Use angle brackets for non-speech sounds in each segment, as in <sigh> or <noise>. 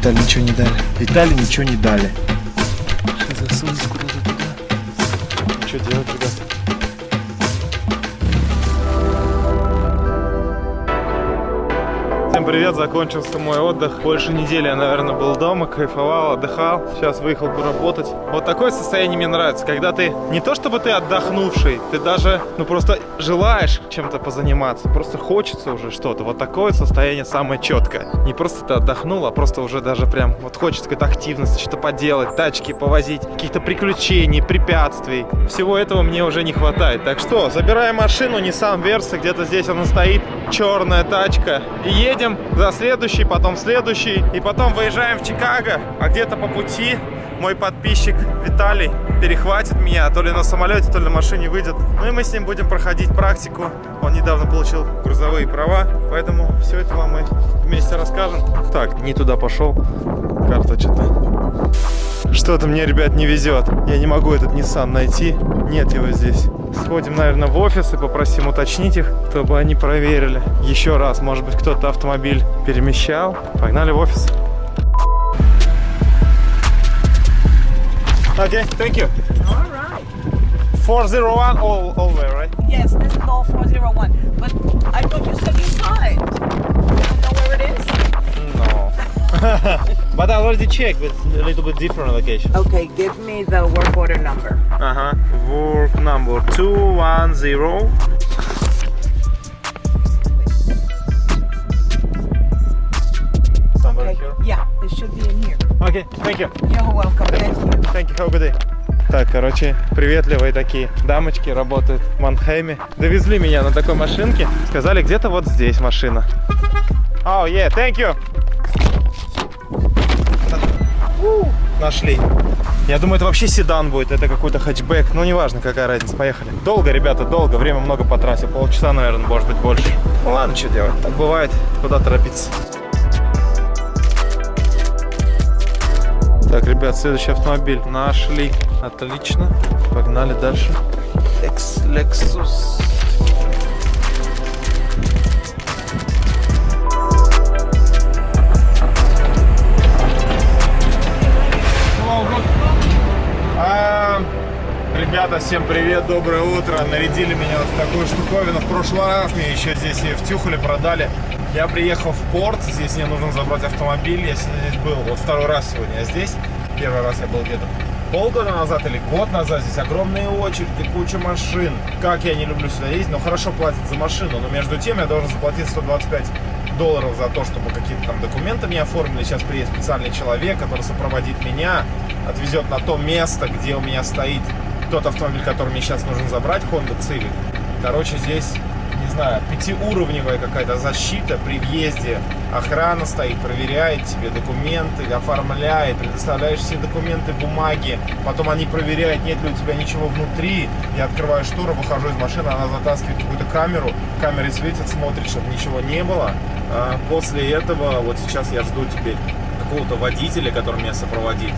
Виталий ничего не дали. Виталий ничего не дали. Всем привет, закончился мой отдых. Больше недели я, наверное, был дома, кайфовал, отдыхал. Сейчас выехал поработать. Вот такое состояние мне нравится, когда ты не то чтобы ты отдохнувший, ты даже, ну просто желаешь чем-то позаниматься, просто хочется уже что-то. Вот такое состояние самое четкое. Не просто ты отдохнул, а просто уже даже прям вот хочется какой-то активности, что-то поделать, тачки повозить, каких-то приключений, препятствий. Всего этого мне уже не хватает. Так что, забираем машину, Nissan Versa, где-то здесь она стоит, черная тачка, и едем едем за следующий, потом следующий. И потом выезжаем в Чикаго, а где-то по пути мой подписчик Виталий перехватит меня, то ли на самолете, то ли на машине выйдет. Ну и мы с ним будем проходить практику. Он недавно получил грузовые права, поэтому все это вам мы вместе расскажем. Так, не туда пошел, карта что-то... Что-то мне, ребят, не везет. Я не могу этот Nissan найти. Нет его здесь. Сходим, наверное, в офис и попросим уточнить их, чтобы они проверили. Еще раз, может быть, кто-то автомобиль перемещал. Погнали в офис. Okay, thank you. All right. 401 all, all way, right? Yes, this is all 401. But checked with a little bit different location. Okay, give me the work order number. Uh-huh. Work number 210. Somebody Okay. here? Yeah, it should be in here. Okay, thank you. You're welcome. Thank you. Thank you, have a good day. Так, короче, приветливые такие дамочки работают в Манхейме. Довезли меня на такой машинке. Сказали, где-то вот здесь машина. Oh, yeah, thank you. Нашли. Я думаю, это вообще седан будет, это какой-то хэтчбэк. Ну, неважно, какая разница. Поехали. Долго, ребята, долго. Время много потратил. Полчаса, наверное, может быть, больше. Ну, ладно, что делать. Так бывает. Куда торопиться. Так, ребят, следующий автомобиль нашли. Отлично. Погнали дальше. Лекс, Lexus. Ребята, всем привет, доброе утро. Нарядили меня вот в такую штуковину. В прошлый раз мне еще здесь ее втюхали, продали. Я приехал в порт, здесь мне нужно забрать автомобиль. Я сегодня здесь был, вот второй раз сегодня я здесь. Первый раз я был где-то полгода назад или год назад. Здесь огромные очереди, куча машин. Как я не люблю сюда ездить, но хорошо платят за машину. Но между тем я должен заплатить 125 долларов за то, чтобы какие-то там документы мне оформили. Сейчас приедет специальный человек, который сопроводит меня, отвезет на то место, где у меня стоит тот автомобиль, который мне сейчас нужно забрать, Honda Civic. Короче, здесь, не знаю, пятиуровневая какая-то защита при въезде. Охрана стоит, проверяет тебе документы, оформляет, предоставляешь все документы, бумаги. Потом они проверяют, нет ли у тебя ничего внутри. Я открываю штору, выхожу из машины, она затаскивает какую-то камеру. Камеры светит, смотрит, чтобы ничего не было. А После этого, вот сейчас я жду теперь какого-то водителя, который меня сопроводит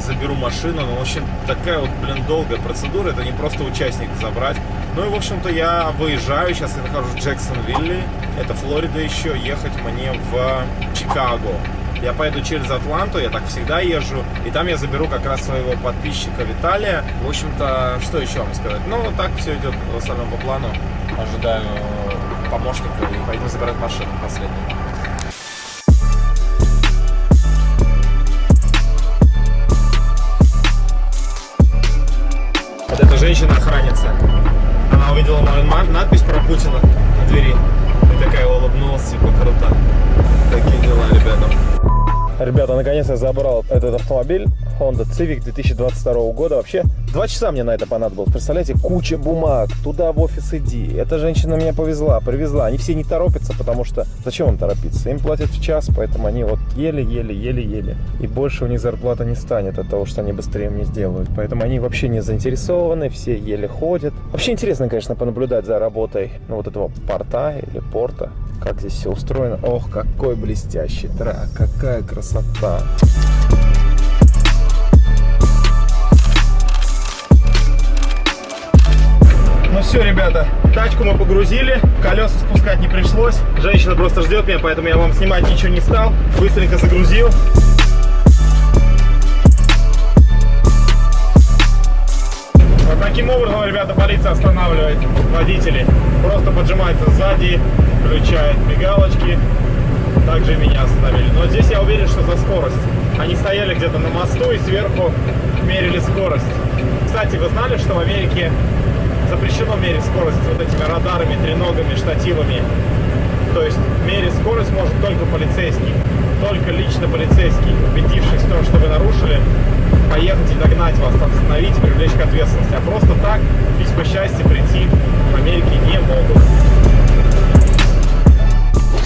заберу машину. Ну, в общем, такая вот, блин, долгая процедура. Это не просто участник забрать. Ну и, в общем-то, я выезжаю. Сейчас я нахожусь в Джексонвилле. Это Флорида еще. Ехать мне в Чикаго. Я поеду через Атланту, я так всегда езжу. И там я заберу как раз своего подписчика Виталия. В общем-то, что еще вам сказать? Ну, так все идет в основном по плану. Ожидаю помощника и пойдем забирать машину последнюю. Женщина-охранница. Она увидела мою надпись про Путина на двери. И такая улыбнулась, типа, круто. Такие дела, ребята. Ребята, наконец я забрал этот автомобиль Honda Civic 2022 года. Вообще, два часа мне на это понадобилось. Представляете, куча бумаг, туда в офис иди. Эта женщина меня повезла, привезла. Они все не торопятся, потому что зачем им торопиться? Им платят в час, поэтому они вот еле-еле, еле-еле. И больше у них зарплата не станет от того, что они быстрее мне сделают. Поэтому они вообще не заинтересованы, все еле ходят. Вообще интересно, конечно, понаблюдать за работой ну, вот этого порта или порта. Как здесь все устроено. Ох, какой блестящий трак, какая красота. Ну Все, ребята, тачку мы погрузили, колеса спускать не пришлось. Женщина просто ждет меня, поэтому я вам снимать ничего не стал. Быстренько загрузил. Вот таким образом, ребята, полиция останавливает водителей. Просто поджимается сзади, включает мигалочки. Также меня остановили. Но здесь я уверен, что за скорость. Они стояли где-то на мосту и сверху мерили скорость. Кстати, вы знали, что в Америке запрещено мерить скорость вот этими радарами, треногами, штативами? То есть мерить скорость может только полицейский. Только лично полицейский, убедившись в том, что вы нарушили, поехать и догнать вас, остановить, привлечь к ответственности. А просто так, письма счастья прийти в Америке не могут.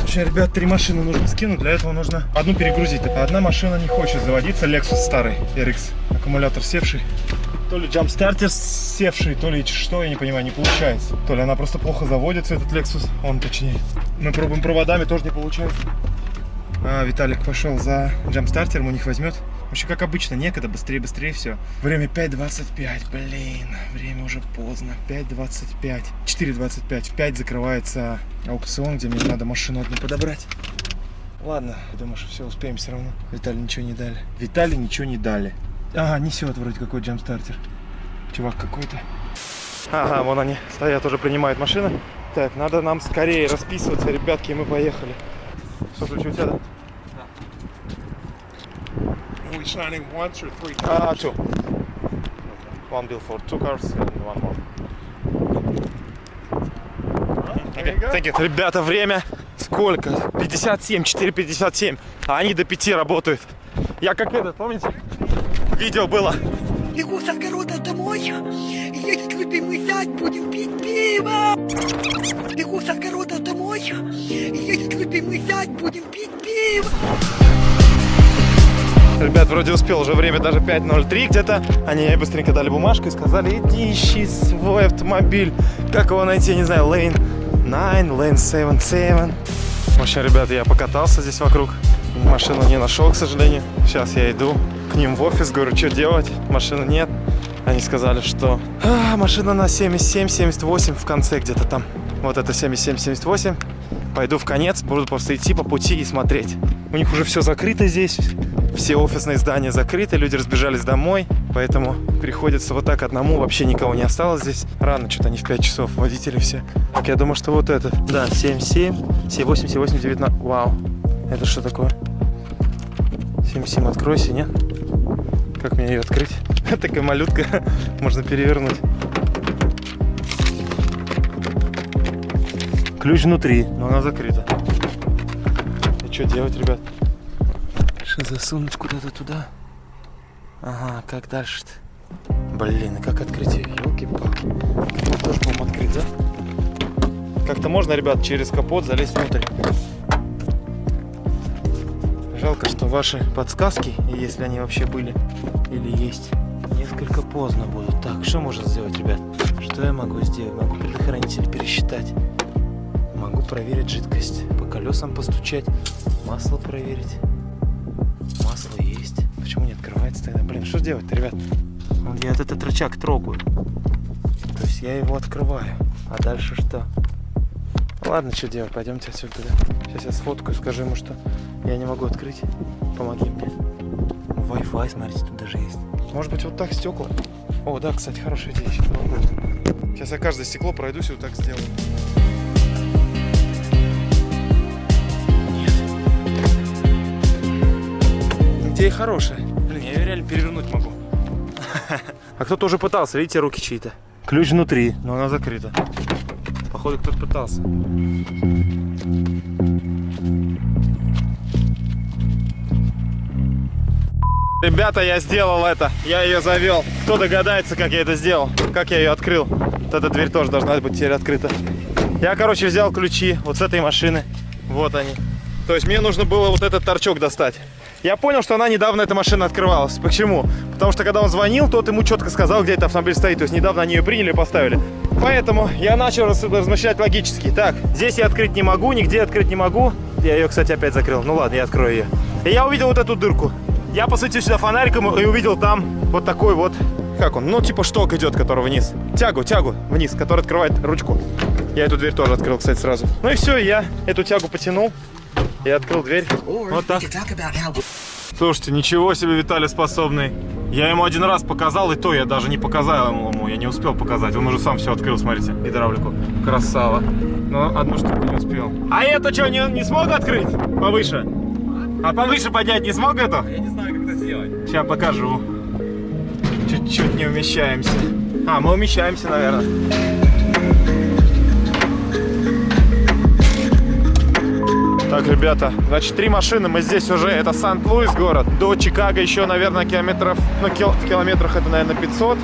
Слушай, ребят, три машины нужно скинуть, для этого нужно одну перегрузить. Одна машина не хочет заводиться, Lexus старый, RX, аккумулятор севший. То ли джампстартер севший, то ли что, я не понимаю, не получается. То ли она просто плохо заводится, этот Lexus, он точнее. Мы пробуем проводами, тоже не получается. А, Виталик пошел за джампстартером, у них возьмет. Вообще, как обычно, некогда, быстрее, быстрее все. Время 5.25, блин, время уже поздно. 5.25, 4.25, в 5 закрывается аукцион, где мне надо машину одну подобрать. Ладно, думаю, что все успеем все равно. Виталий ничего не дали. Виталий ничего не дали. Ага, несет вроде какой джампстартер. Чувак какой-то. Ага, вон они стоят, уже принимают машины. Так, надо нам скорее расписываться, ребятки, и мы поехали. Что, ключи у тебя, да? We signing once or three А, two. One bill for two cars and one more. Thank you. Ребята, время сколько? 57, 4.57. А они до 5 работают. Я как этот, помните? Видео было. Бегу с огорода домой, едет любимый зять, будем пить пиво. Бегу с огорода домой, едет любимый зять, будем пить пиво. Ребят, вроде успел, уже время даже 5.03 где-то. Они мне быстренько дали бумажку и сказали, иди ищи свой автомобиль. Как его найти, я не знаю, Lane 9, Lane 7, 7. В общем, ребята, я покатался здесь вокруг. Машину не нашел, к сожалению. Сейчас я иду к ним в офис, говорю, что делать? Машины нет. Они сказали, что «А, машина на 77, 78 в конце где-то там. Вот это 77, 78. Пойду в конец, буду просто идти по пути и смотреть. У них уже все закрыто здесь, все офисные здания закрыты, люди разбежались домой, поэтому приходится вот так одному, вообще никого не осталось здесь. Рано, что-то они в 5 часов, водители все. Так, я думаю, что вот это. Да, 77, 78, 78, 19. Вау, это что такое? 77, откройся, нет? Как мне ее открыть? <laughs> Такая малютка, <laughs> можно перевернуть. Ключ внутри, но она закрыта. И что делать, ребят? Что засунуть куда-то туда? Ага, как дальше-то? Блин, и как открыть ее? Елки-палки. Тоже, по открыть, да? Как-то можно, ребят, через капот залезть внутрь. Жалко, что ваши подсказки, если они вообще были или есть, несколько поздно будут. Так, что можно сделать, ребят? Что я могу сделать? Могу предохранитель пересчитать. Могу проверить жидкость. По колесам постучать. Масло проверить. Масло есть. Почему не открывается тогда? Блин, что делать-то, ребят? Вот Я этот рычаг трогаю. То есть я его открываю. А дальше что? Ладно, что делать? Пойдемте отсюда. Сейчас я сфоткаю, скажу ему, что я не могу открыть. Помоги мне. Wi-Fi, смотрите, тут даже есть. Может быть, вот так стекла? О, да, кстати, хорошая идея. Сейчас, я каждое стекло пройдусь и вот так сделаю. Идея хорошая. Блин, я ее реально перевернуть могу. <laughs> А кто-то уже пытался, видите, руки чьи-то. Ключ внутри, но она закрыта. Походу, кто-то пытался. Ребята, я сделал это. Я ее завел. Кто догадается, как я это сделал? Как я ее открыл? Вот эта дверь тоже должна быть теперь открыта. Я, короче, взял ключи вот с этой машины. Вот они. То есть мне нужно было вот этот торчок достать. Я понял, что она недавно, эта машина открывалась. Почему? Потому что когда он звонил, тот ему четко сказал, где этот автомобиль стоит. То есть недавно они ее приняли и поставили. Поэтому я начал раз- размышлять логически. Так, здесь я открыть не могу, нигде открыть не могу. Я ее, кстати, опять закрыл. Ну ладно, я открою ее. И я увидел вот эту дырку. Я посветил сюда фонариком и увидел там вот такой вот, как он, ну типа шток идет, который вниз. Тягу, тягу вниз, который открывает ручку. Я эту дверь тоже открыл, кстати, сразу. Ну и все, я эту тягу потянул и открыл дверь. Вот так. Слушайте, ничего себе Виталий способный. Я ему один раз показал, и то я даже не показал ему, я не успел показать. Он уже сам все открыл, смотрите, гидравлику. Красава. Но одну штуку не успел. А это что, не, не смог открыть? Повыше? А повыше поднять не смог это? Я не знаю. Сейчас покажу. Чуть-чуть не умещаемся. А, мы умещаемся, наверное. Так, ребята, значит, три машины, мы здесь уже, это Сант-Луис город. До Чикаго еще, наверное, километров, ну, кил, в километрах это, наверное, 500.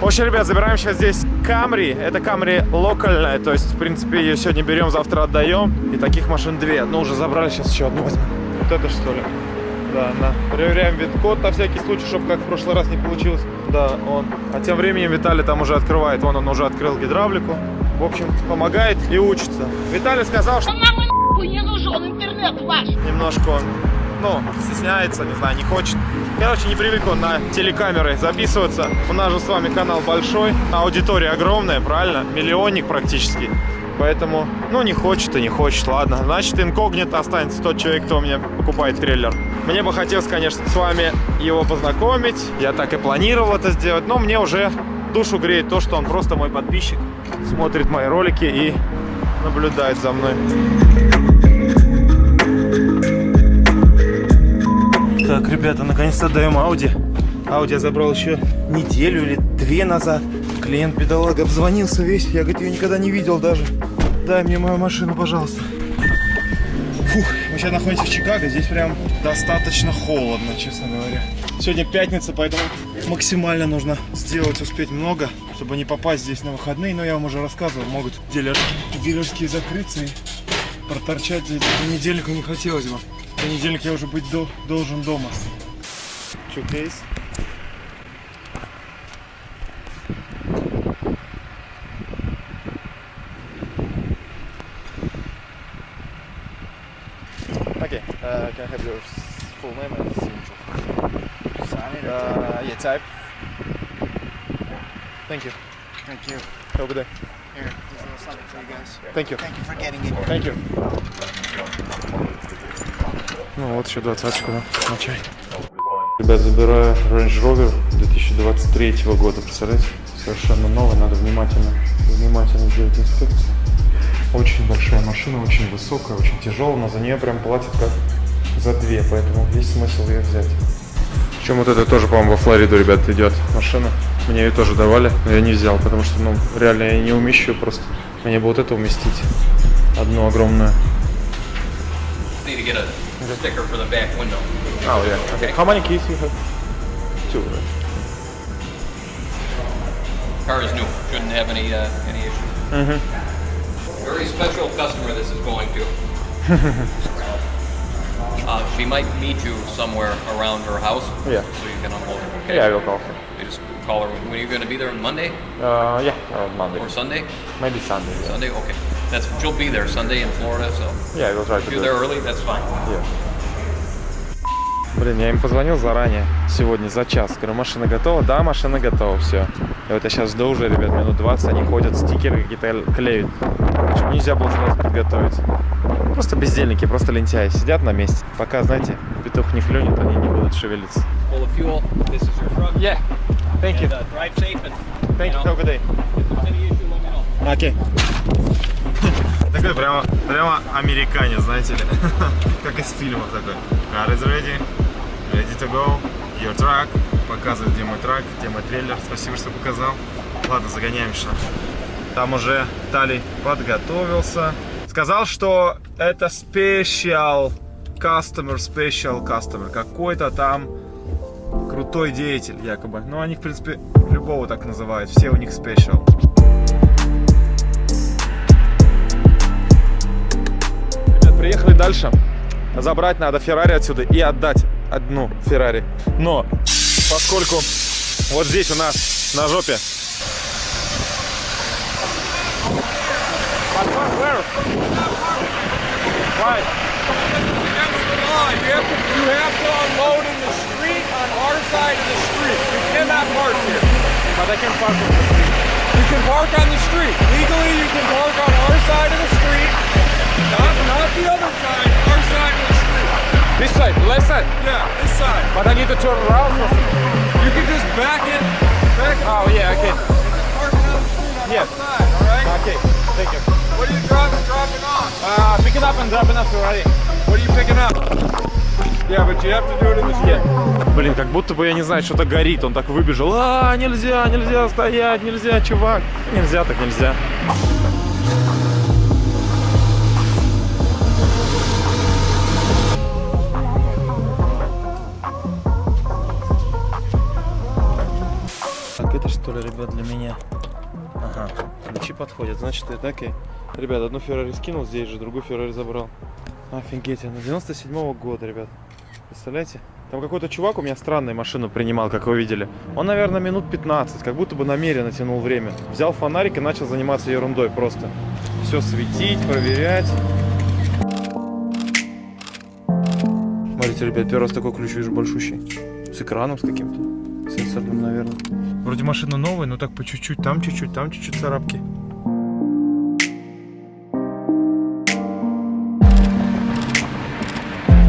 В общем, ребят, забираем сейчас здесь Камри. Это Камри локальная, то есть, в принципе, ее сегодня берем, завтра отдаем. И таких машин две. Ну, уже забрали, сейчас еще одну. Вот это что ли? Да, на. Проверяем вид-код на всякий случай, чтобы как в прошлый раз не получилось. Да, он. А тем временем Виталий там уже открывает. Вон он уже открыл гидравлику. В общем, помогает и учится. Виталий сказал, что Нам не нужен интернет ваш. немножко он, ну, стесняется, не знаю, не хочет. Короче, не привык он на телекамеры записываться. У нас же с вами канал большой, аудитория огромная, правильно? Миллионник практически. Поэтому, ну, не хочет и не хочет, ладно. Значит, инкогнито останется тот человек, кто у меня покупает трейлер. Мне бы хотелось, конечно, с вами его познакомить. Я так и планировал это сделать, но мне уже душу греет то, что он просто мой подписчик. Смотрит мои ролики и наблюдает за мной. Так, ребята, наконец-то даем Ауди. Ауди я забрал еще неделю или две назад. Клиент бедолага обзвонился весь. Я, говорит, ее никогда не видел даже. Дай мне мою машину, пожалуйста. Фух, мы сейчас находимся в Чикаго. Здесь прям достаточно холодно, честно говоря. Сегодня пятница, поэтому максимально нужно сделать, успеть много, чтобы не попасть здесь на выходные. Но я вам уже рассказывал, могут дилерские, дилерские закрыться и проторчать здесь понедельнику не хотелось бы. Понедельник я уже быть до- должен дома. Чукейс. Okay, uh, can I have your full name and signature? Sign it. Uh, yeah, type. Thank you. Thank you. Have a good day. Here, there's a little something for you guys. Thank you. Thank you for getting it. Thank you. Ну вот еще двадцаточку, да, на чай. Ребят, забираю Range Rover 2023 года, представляете? Совершенно новый, надо внимательно, внимательно делать инспекцию. Очень большая машина, очень высокая, очень тяжелая, но за нее прям платят как за две, поэтому есть смысл ее взять. Причем вот это тоже, по-моему, во Флориду, ребят, идет машина. Мне ее тоже давали, но я не взял, потому что, ну, реально я не умещу просто. Мне бы вот это уместить. Одну огромную. Oh, yeah. Okay. How many keys you have? Two, right? Car is new. Shouldn't have any uh, any issues. Very special customer this is going to. <laughs> uh, she might meet you somewhere around her house. Yeah. So you can unload her. Okay. Yeah, I will call her. You just call her. When are you going to be there? Monday Uh, yeah, around Monday. or Sunday? Maybe Sunday. Yeah, Sunday. Okay. That's she'll be there Sunday in Florida. So yeah I will try to if you're there it. early, that's fine. Yeah. Блин, я им позвонил заранее, сегодня за час. Говорю, машина готова? Да, машина готова, все. И вот я сейчас жду уже, ребят, минут 20, они ходят, стикеры какие-то клеют. Почему нельзя было сразу подготовить? Просто бездельники, просто лентяи, сидят на месте. Пока, знаете, петух не клюнет, они не будут шевелиться. And, uh. Окей. <laughs> Такой прямо, прямо американец, знаете ли. <laughs> как из фильмов такой. Car is ready. Ready to go. Your truck. Показывает, где мой трак, где мой трейлер. Спасибо, что показал. Ладно, загоняем что. Там уже Тали подготовился. Сказал, что это special customer, special customer. Какой-то там крутой деятель, якобы. Ну, они, в принципе, любого так называют. Все у них special. Ребят, приехали дальше. Забрать надо Феррари отсюда и отдать одну Феррари. Но поскольку вот здесь у нас на жопе Why? You have, to, you have to unload in the street on our side of the street. You cannot park here. But I can park on the street. You can park on the street. Legally, you can park on our side of the street. Not, not the other side, our side of the street. This side, left side. Yeah, this side. But I need to turn around. You can just back in, back in. Oh, yeah, okay. Parking on the street on Yeah. side, all right? Okay, Блин, как будто бы, я не знаю, что-то горит. Он так выбежал. А, нельзя, нельзя стоять, нельзя, чувак. Нельзя, так нельзя. Так, это что ли, ребят, для меня? Ага, ключи подходят, значит, это окей. Ребят, одну Феррари скинул здесь же, другую Феррари забрал. Офигеть, она 97 года, ребят. Представляете? Там какой-то чувак у меня странную машину принимал, как вы видели. Он, наверное, минут 15, как будто бы намеренно тянул время. Взял фонарик и начал заниматься ерундой просто. Все светить, проверять. Смотрите, ребят, первый раз такой ключ вижу большущий. С экраном с каким-то. Сенсорным, наверное. Вроде машина новая, но так по чуть-чуть. Там чуть-чуть, там чуть-чуть царапки.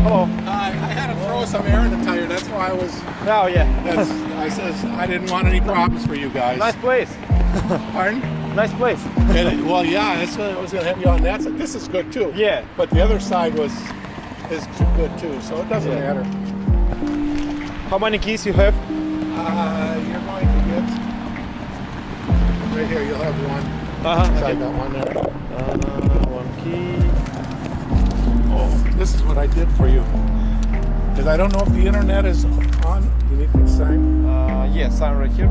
Hello. I, I had to throw some air in the tire. That's why I was. Oh, yeah. That's, I says I didn't want any problems for you guys. nice place. <laughs> Pardon? Nice place. And well, yeah, that's what I was gonna have you on that side. This is good too. Yeah. But the other side was is good too, so it doesn't Yeah. matter. How many keys you have? Uh, you're going to get right here. You'll have one. Uh-huh. So I got one there. Uh, did for you. Because I don't know if the internet is on. You need to sign. Uh, yeah, sign right here.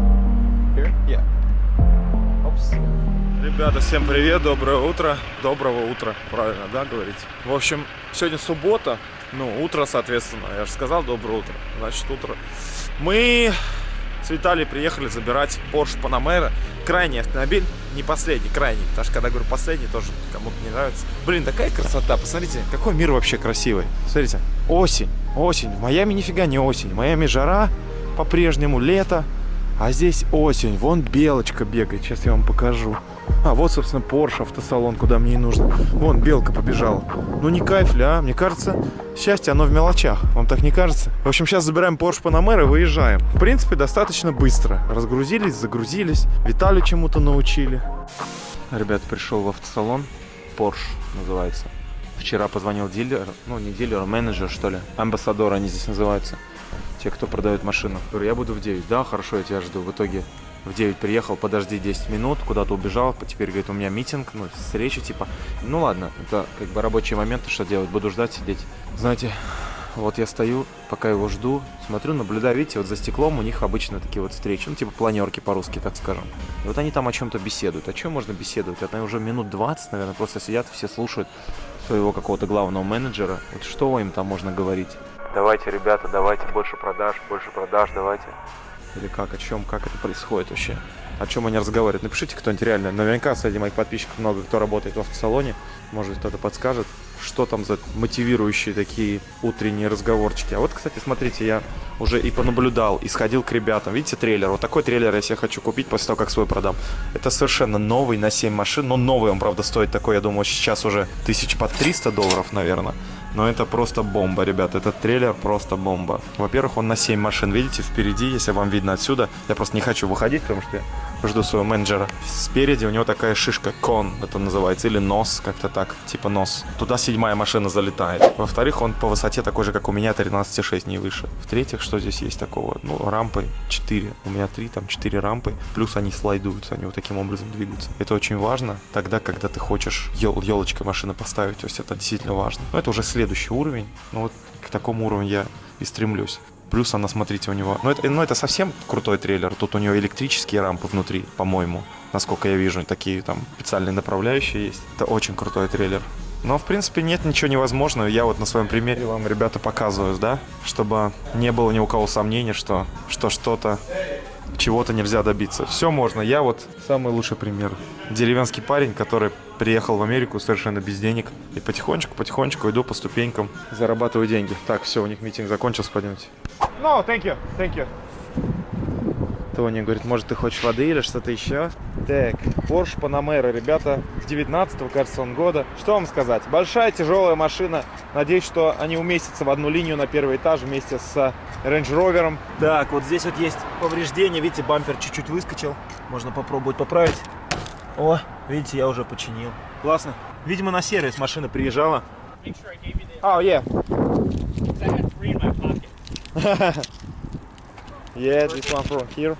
Here? Yeah. Опс. Ребята, всем привет, доброе утро. Доброго утра, правильно, да, говорить? В общем, сегодня суббота, ну, утро, соответственно. Я же сказал доброе утро, значит, утро. Мы с Виталием приехали забирать Porsche Panamera. Крайний автомобиль, не последний, крайний. Потому что когда говорю последний, тоже кому-то не нравится. Блин, такая красота, посмотрите, какой мир вообще красивый. Смотрите, осень, осень. В Майами нифига не осень. В Майами жара по-прежнему, лето. А здесь осень, вон белочка бегает, сейчас я вам покажу. А, вот, собственно, Porsche автосалон, куда мне и нужно. Вон, белка побежала. Ну, не кайф ли, а? Мне кажется, счастье, оно в мелочах. Вам так не кажется? В общем, сейчас забираем Porsche Panamera и выезжаем. В принципе, достаточно быстро. Разгрузились, загрузились. Виталию чему-то научили. Ребят, пришел в автосалон. Porsche называется. Вчера позвонил дилер, ну, не дилер, а менеджер, что ли. Амбассадор они здесь называются те, кто продает машину. Говорю, я буду в 9. Да, хорошо, я тебя жду. В итоге в 9 приехал, подожди 10 минут, куда-то убежал. Теперь, говорит, у меня митинг, ну, встреча, типа. Ну ладно, это как бы рабочие моменты, что делать? Буду ждать, сидеть. Знаете, вот я стою, пока его жду, смотрю, наблюдаю, видите, вот за стеклом у них обычно такие вот встречи, ну, типа планерки по-русски, так скажем. И вот они там о чем-то беседуют. О чем можно беседовать? Это уже минут 20, наверное, просто сидят, все слушают своего какого-то главного менеджера. Вот что им там можно говорить? Давайте, ребята, давайте больше продаж, больше продаж, давайте. Или как, о чем, как это происходит вообще? О чем они разговаривают? Напишите кто-нибудь реально. Наверняка среди моих подписчиков много кто работает в автосалоне. Может кто-то подскажет, что там за мотивирующие такие утренние разговорчики. А вот, кстати, смотрите, я уже и понаблюдал, и сходил к ребятам. Видите трейлер? Вот такой трейлер я себе хочу купить после того, как свой продам. Это совершенно новый на 7 машин. Но новый он, правда, стоит такой, я думаю, сейчас уже тысяч по 300 долларов, наверное. Но это просто бомба, ребят. Этот трейлер просто бомба. Во-первых, он на 7 машин. Видите, впереди, если вам видно отсюда. Я просто не хочу выходить, потому что жду своего менеджера. Спереди у него такая шишка, кон это называется, или нос, как-то так, типа нос. Туда седьмая машина залетает. Во-вторых, он по высоте такой же, как у меня, 13,6, не выше. В-третьих, что здесь есть такого? Ну, рампы 4. У меня 3, там 4 рампы. Плюс они слайдуются, они вот таким образом двигаются. Это очень важно тогда, когда ты хочешь ел елочкой машины поставить. То есть это действительно важно. Но это уже следующий уровень. Ну вот к такому уровню я и стремлюсь. Плюс она, смотрите, у него... Ну это, ну, это совсем крутой трейлер. Тут у него электрические рампы внутри, по-моему. Насколько я вижу, такие там специальные направляющие есть. Это очень крутой трейлер. Но, в принципе, нет ничего невозможного. Я вот на своем примере вам, ребята, показываю, да? Чтобы не было ни у кого сомнений, что что что-то чего-то нельзя добиться. Все можно. Я вот самый лучший пример. Деревенский парень, который приехал в Америку совершенно без денег. И потихонечку-потихонечку иду по ступенькам, зарабатываю деньги. Так, все, у них митинг закончился, пойдемте. No, thank you, thank you. Тони говорит, может, ты хочешь воды или что-то еще? Так, Porsche Panamera, ребята, с 19 кажется, он года. Что вам сказать? Большая, тяжелая машина. Надеюсь, что они уместятся в одну линию на первый этаж вместе с Range Rover. Так, вот здесь вот есть повреждение. Видите, бампер чуть-чуть выскочил. Можно попробовать поправить. О, видите, я уже починил. Классно. Видимо, на сервис машина приезжала. Oh, yeah. <laughs> yeah, this one from here.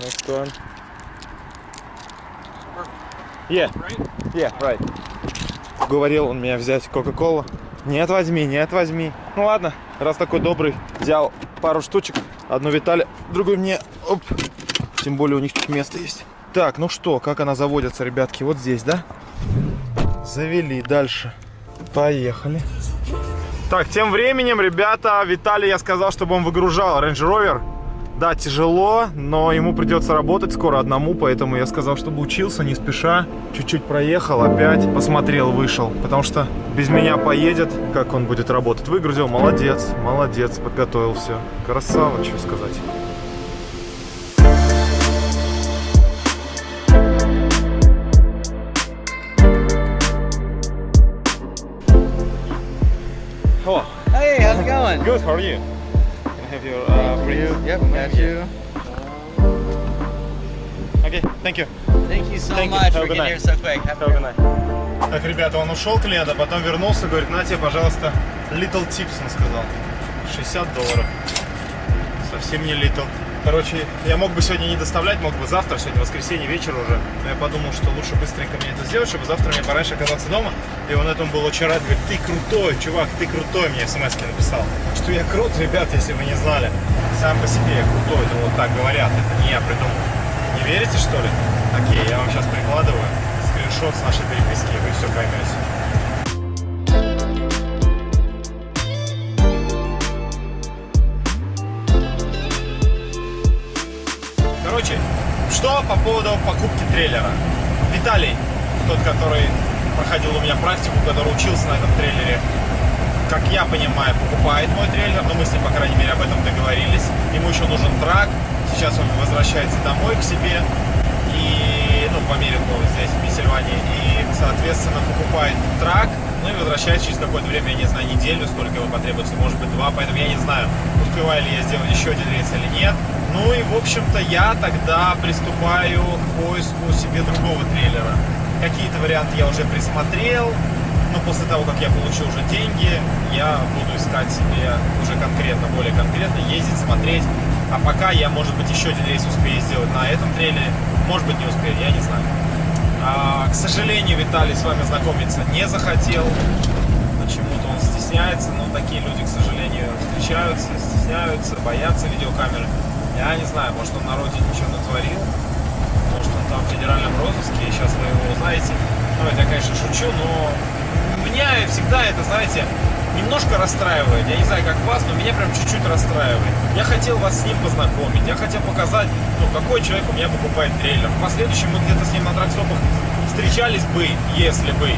Next one. Yeah, yeah, right. Говорил он меня взять Кока-Колу. Нет, возьми, нет, возьми. Ну ладно, раз такой добрый, взял пару штучек. Одну Витале, другую мне. Оп. Тем более у них тут место есть. Так, ну что, как она заводится, ребятки? Вот здесь, да? Завели. Дальше. Поехали. Так, тем временем, ребята, Виталий, я сказал, чтобы он выгружал Range Rover. Да, тяжело, но ему придется работать скоро одному, поэтому я сказал, чтобы учился, не спеша. Чуть-чуть проехал, опять посмотрел, вышел. Потому что без меня поедет, как он будет работать. Выгрузил, молодец, молодец, подготовил все. Красава, что сказать. Going? Good, how are you? Can I have your uh, brief? Yep, got you. Okay, thank you. Thank you so Thank you. much a for getting here so quick. Have Have a good night. Так, ребята, он ушел клиент, а потом вернулся, говорит, на тебе, пожалуйста, little tips, он сказал. 60 долларов. Совсем не little. Короче, я мог бы сегодня не доставлять, мог бы завтра, сегодня воскресенье, вечер уже. Но я подумал, что лучше быстренько мне это сделать, чтобы завтра мне пораньше оказаться дома. И он этому был очень рад, говорит, ты крутой, чувак, ты крутой, мне смс написал. Что я крут, ребят, если вы не знали. Сам по себе я крутой, это вот так говорят, это не я придумал. Не верите, что ли? Окей, я вам сейчас прикладываю скриншот с нашей переписки, и вы все поймете. Короче, что по поводу покупки трейлера? Виталий, тот, который проходил у меня практику, который учился на этом трейлере, как я понимаю, покупает мой трейлер, но мы с ним, по крайней мере, об этом договорились. Ему еще нужен трак, сейчас он возвращается домой к себе, и, ну, в Америку, здесь, в Пенсильвании, и, соответственно, покупает трак, ну и возвращается через какое-то время, я не знаю, неделю, сколько ему потребуется, может быть, два, поэтому я не знаю, успеваю ли я сделать еще один рейс или нет. Ну и, в общем-то, я тогда приступаю к поиску себе другого трейлера. Какие-то варианты я уже присмотрел, но после того, как я получил уже деньги, я буду искать себе уже конкретно, более конкретно, ездить, смотреть. А пока я, может быть, еще один рейс успею сделать на этом трейлере, может быть, не успею, я не знаю. А, к сожалению, Виталий с вами знакомиться не захотел. Почему-то он стесняется, но такие люди, к сожалению, встречаются, стесняются, боятся видеокамеры. Я не знаю, может он на родине ничего натворил, может он там в федеральном розыске, и сейчас вы его узнаете. Ну, это я, конечно, шучу, но меня всегда это, знаете, немножко расстраивает. Я не знаю, как вас, но меня прям чуть-чуть расстраивает. Я хотел вас с ним познакомить, я хотел показать, ну, какой человек у меня покупает трейлер. В последующем мы где-то с ним на тракстопах встречались бы, если бы,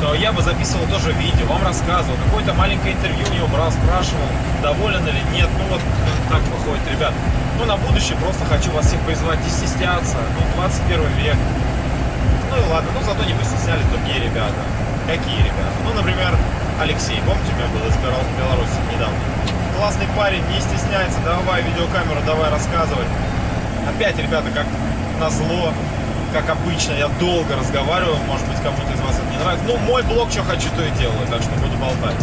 то я бы записывал тоже видео, вам рассказывал, какое-то маленькое интервью у него брал, спрашивал, доволен или нет. Ну, вот так выходит, ребят. Ну, на будущее просто хочу вас всех призвать не стесняться. Ну, 21 век. Ну и ладно, ну зато не постеснялись другие ребята. Какие ребята? Ну, например, Алексей, помните, у меня был из Бел- Беларуси недавно? Классный парень, не стесняется, давай видеокамеру, давай рассказывай. Опять, ребята, как назло, как обычно, я долго разговариваю, может быть, кому-то из вас это не нравится. Ну, мой блог, что хочу, то и делаю, так что буду болтать.